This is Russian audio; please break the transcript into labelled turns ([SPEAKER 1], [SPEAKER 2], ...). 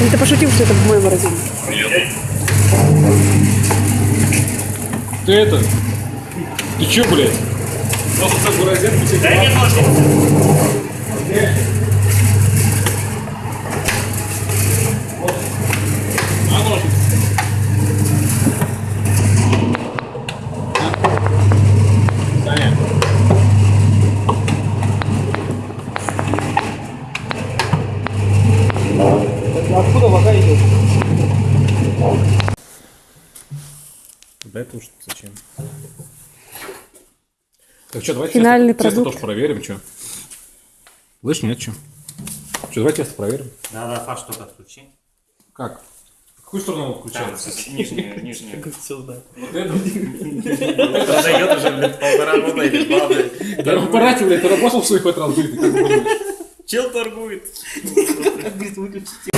[SPEAKER 1] Или ты пошутил, что это мой морозильник?
[SPEAKER 2] Ты это? Ты чё, блядь? В себе
[SPEAKER 3] Дай мне ножницы.
[SPEAKER 2] Да это уж зачем? Так что, давайте
[SPEAKER 1] Финальный
[SPEAKER 2] тесто, тесто тоже проверим, что? Слышь, нет, что? Что, давай тесто проверим.
[SPEAKER 3] Да-да, Паш, что-то отключи.
[SPEAKER 2] Как? В какую сторону он
[SPEAKER 3] Там,
[SPEAKER 2] включается?
[SPEAKER 3] нижнюю, нижнюю.
[SPEAKER 4] Сюда.
[SPEAKER 2] Вот это?
[SPEAKER 3] Это дает уже, блядь, полтора года или два, блядь.
[SPEAKER 2] Да в аппарате, блядь, ты работал в своих хоть раз как?
[SPEAKER 3] Чел торгует.
[SPEAKER 4] Говорит, выключите.